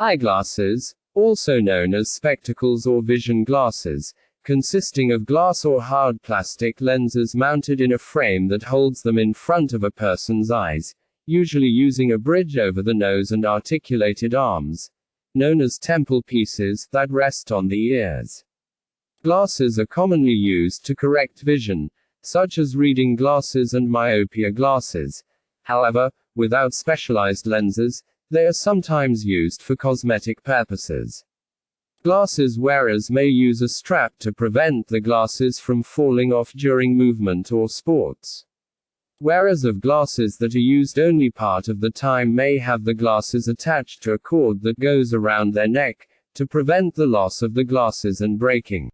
Eyeglasses, also known as spectacles or vision glasses, consisting of glass or hard plastic lenses mounted in a frame that holds them in front of a person's eyes, usually using a bridge over the nose and articulated arms, known as temple pieces, that rest on the ears. Glasses are commonly used to correct vision, such as reading glasses and myopia glasses. However, without specialized lenses, they are sometimes used for cosmetic purposes. Glasses wearers may use a strap to prevent the glasses from falling off during movement or sports. Wearers of glasses that are used only part of the time may have the glasses attached to a cord that goes around their neck, to prevent the loss of the glasses and breaking.